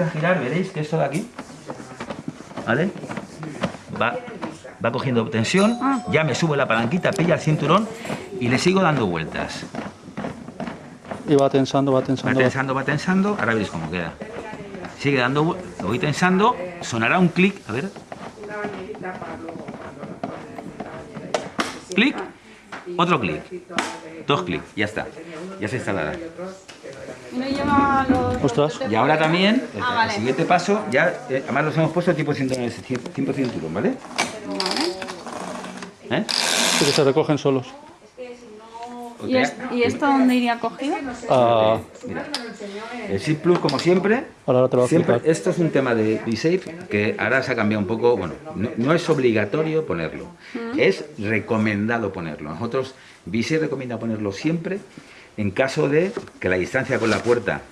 empieza a girar, veréis que esto de aquí, ¿vale? Va, va cogiendo tensión, ya me subo la palanquita, pilla el cinturón y le sigo dando vueltas. Y va tensando, va Va tensando. tensando, va tensando, ahora veréis cómo queda. Sigue dando, lo voy tensando, sonará un clic, a ver, clic, otro clic, dos clics, ya está, ya se instalará. No lleva los... Ostras. Y ahora también, el, Ah, vale. el siguiente paso, ya, eh, además los hemos puesto tipo cinturón, tipo cinturón, ¿vale? ¿Eh? Sí que se recogen solos. ¿Y, es- ¿Y esto dónde iría cogido? Ah, Mira, el Zip Plus, como siempre, ahora te lo siempre, esto es un tema de B-Safe que ahora se ha cambiado un poco, bueno, no, no es obligatorio ponerlo, es recomendado ponerlo. Nosotros, B-Safe recomienda ponerlo siempre en caso de que la distancia con la puerta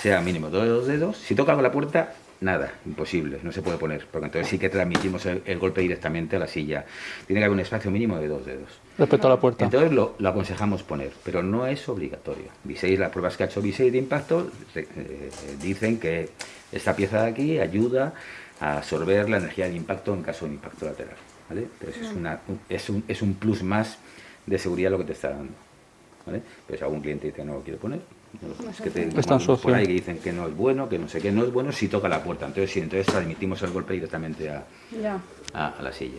sea mínimo dos dedos. Si toca con la puerta, nada, imposible, no se puede poner, porque entonces sí que transmitimos el, el golpe directamente a la silla. Tiene que haber un espacio mínimo de dos dedos. Respecto a la puerta. Entonces lo, lo aconsejamos poner, pero no es obligatorio. Viseis, las pruebas que ha hecho Viseis de impacto eh, eh, dicen que esta pieza de aquí ayuda a absorber la energía del impacto en caso de impacto lateral. ¿vale? Entonces es, una, un- es, un, es un plus más de seguridad lo que te está dando. ¿Vale? Pero si algún cliente dice no lo quiero poner, lo pones. que te, Está en por ahí que dicen que no es bueno, que no sé qué no es bueno, si toca la puerta. Entonces sí, entonces transmitimos el golpe directamente a, Ya. a, a la silla.